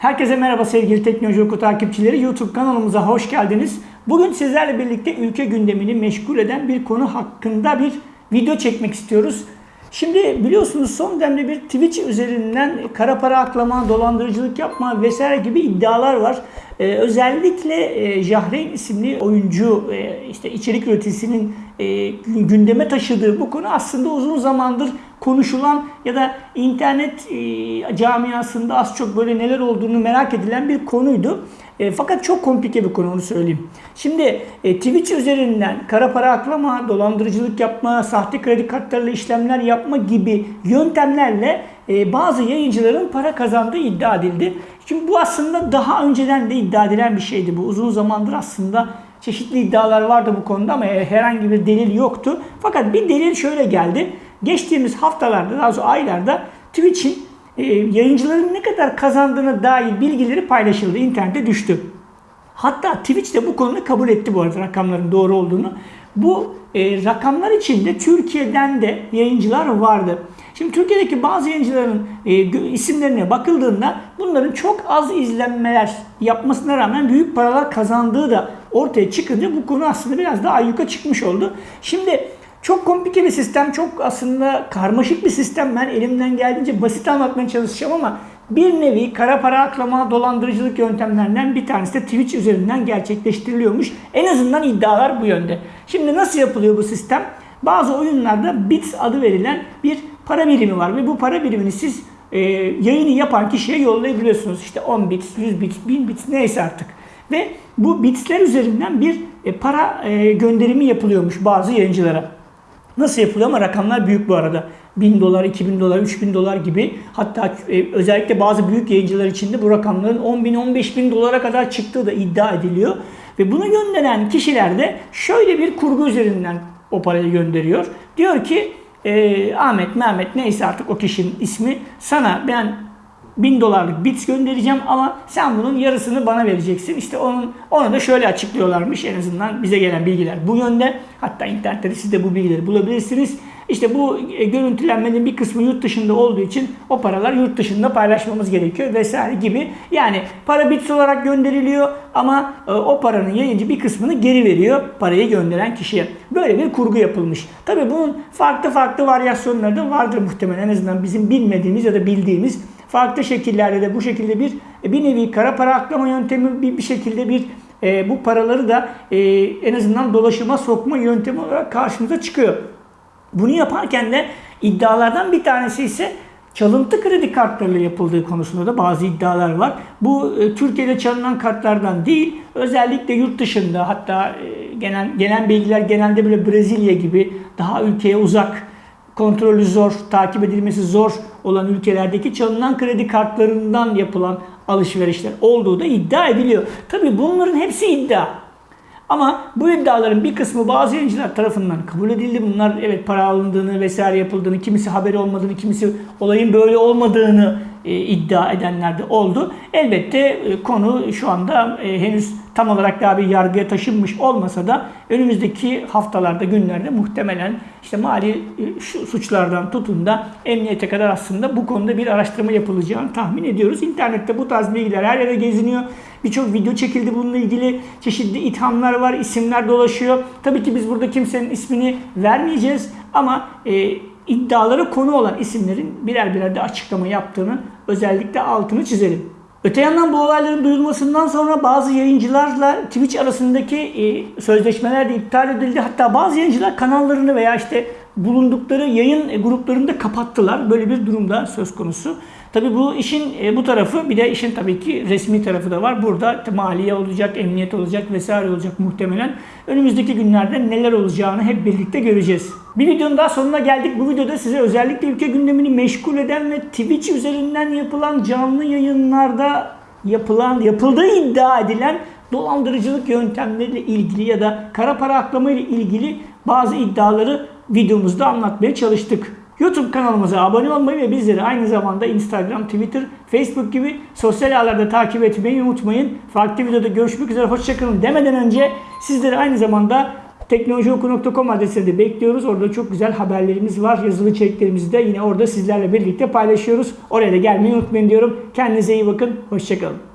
Herkese merhaba sevgili Teknoloji Oku takipçileri. YouTube kanalımıza hoş geldiniz. Bugün sizlerle birlikte ülke gündemini meşgul eden bir konu hakkında bir video çekmek istiyoruz. Şimdi biliyorsunuz son dönemde bir Twitch üzerinden kara para aklama, dolandırıcılık yapma vesaire gibi iddialar var. Ee, özellikle e, Jahreyn isimli oyuncu e, işte içerik üreticisinin e, gündeme taşıdığı bu konu aslında uzun zamandır konuşulan ya da internet e, camiasında az çok böyle neler olduğunu merak edilen bir konuydu. E, fakat çok komplike bir konu onu söyleyeyim. Şimdi e, Twitch üzerinden kara para aklama, dolandırıcılık yapma, sahte kredi kartlarıyla işlemler yapma gibi yöntemlerle bazı yayıncıların para kazandığı iddia edildi. Şimdi bu aslında daha önceden de iddia edilen bir şeydi. Bu uzun zamandır aslında çeşitli iddialar vardı bu konuda ama herhangi bir delil yoktu. Fakat bir delil şöyle geldi. Geçtiğimiz haftalarda, daha doğrusu aylarda Twitch'in e, yayıncıların ne kadar kazandığına dair bilgileri paylaşıldı. internete düştü. Hatta Twitch de bu konuda kabul etti bu arada rakamların doğru olduğunu. Bu e, rakamlar içinde Türkiye'den de yayıncılar vardı. Şimdi Türkiye'deki bazı yayıncıların e, isimlerine bakıldığında bunların çok az izlenmeler yapmasına rağmen büyük paralar kazandığı da ortaya çıkınca bu konu aslında biraz daha ayyuka çıkmış oldu. Şimdi çok komplike bir sistem, çok aslında karmaşık bir sistem. Ben elimden geldiğince basit anlatmaya çalışacağım ama bir nevi kara para aklama, dolandırıcılık yöntemlerinden bir tanesi de Twitch üzerinden gerçekleştiriliyormuş. En azından iddialar bu yönde. Şimdi nasıl yapılıyor bu sistem? Bazı oyunlarda bits adı verilen bir para birimi var ve bu para birimini siz e, yayını yapan kişiye yollayabiliyorsunuz. İşte 10 bits, 100 bits, 1000 bits neyse artık. Ve bu bitsler üzerinden bir e, para e, gönderimi yapılıyormuş bazı yayıncılara. Nasıl yapılıyor ama rakamlar büyük bu arada. 1000 dolar, 2000 dolar, 3000 dolar gibi hatta e, özellikle bazı büyük yayıncılar içinde bu rakamların 10 bin, 15 bin dolara kadar çıktığı da iddia ediliyor. Ve bunu gönderen kişiler de şöyle bir kurgu üzerinden o parayı gönderiyor. Diyor ki e, Ahmet, Mehmet neyse artık o kişinin ismi sana ben 1000 dolarlık bits göndereceğim ama sen bunun yarısını bana vereceksin. İşte onun onu da şöyle açıklıyorlarmış en azından bize gelen bilgiler bu yönde. Hatta internette siz de bu bilgileri bulabilirsiniz. İşte bu e, görüntülenmenin bir kısmı yurt dışında olduğu için o paralar yurt dışında paylaşmamız gerekiyor vesaire gibi. Yani para bits olarak gönderiliyor ama e, o paranın yayıncı bir kısmını geri veriyor parayı gönderen kişiye. Böyle bir kurgu yapılmış. Tabi bunun farklı farklı varyasyonları da vardır muhtemelen en azından bizim bilmediğimiz ya da bildiğimiz farklı şekillerde de bu şekilde bir e, bir nevi kara para aklama yöntemi bir, bir şekilde bir e, bu paraları da e, en azından dolaşıma sokma yöntemi olarak karşımıza çıkıyor. Bunu yaparken de iddialardan bir tanesi ise çalıntı kredi kartlarıyla yapıldığı konusunda da bazı iddialar var. Bu e, Türkiye'de çalınan kartlardan değil, özellikle yurt dışında hatta e, genel gelen bilgiler genelde böyle Brezilya gibi daha ülkeye uzak kontrolü zor, takip edilmesi zor olan ülkelerdeki çalınan kredi kartlarından yapılan alışverişler olduğu da iddia ediliyor. Tabi bunların hepsi iddia. Ama bu iddiaların bir kısmı bazı yayıncılar tarafından kabul edildi. Bunlar evet para alındığını vesaire yapıldığını, kimisi haberi olmadığını, kimisi olayın böyle olmadığını iddia edenler de oldu. Elbette e, konu şu anda e, henüz tam olarak daha bir yargıya taşınmış olmasa da önümüzdeki haftalarda, günlerde muhtemelen işte mali e, şu suçlardan tutun da emniyete kadar aslında bu konuda bir araştırma yapılacağını tahmin ediyoruz. İnternette bu tarz bilgiler her yere geziniyor. Birçok video çekildi bununla ilgili. Çeşitli ithamlar var, isimler dolaşıyor. Tabii ki biz burada kimsenin ismini vermeyeceğiz ama e, iddiaları konu olan isimlerin birer birer de açıklama yaptığını özellikle altını çizelim. Öte yandan bu olayların duyulmasından sonra bazı yayıncılarla Twitch arasındaki e, sözleşmeler de iptal edildi. Hatta bazı yayıncılar kanallarını veya işte bulundukları yayın gruplarını da kapattılar. Böyle bir durumda söz konusu. Tabi bu işin e, bu tarafı bir de işin tabii ki resmi tarafı da var. Burada maliye olacak, emniyet olacak vesaire olacak muhtemelen. Önümüzdeki günlerde neler olacağını hep birlikte göreceğiz. Bir videonun daha sonuna geldik. Bu videoda size özellikle ülke gündemini meşgul eden ve Twitch üzerinden yapılan canlı yayınlarda yapılan, yapıldığı iddia edilen dolandırıcılık yöntemleriyle ilgili ya da kara para aklama ile ilgili bazı iddiaları videomuzda anlatmaya çalıştık. YouTube kanalımıza abone olmayı ve bizleri aynı zamanda Instagram, Twitter, Facebook gibi sosyal ağlarda takip etmeyi unutmayın. Farklı videoda görüşmek üzere hoşçakalın demeden önce sizleri aynı zamanda teknolojioku.com adresine de bekliyoruz. Orada çok güzel haberlerimiz var. Yazılı içeriklerimizi de yine orada sizlerle birlikte paylaşıyoruz. Oraya da gelmeyi unutmayın diyorum. Kendinize iyi bakın. Hoşçakalın.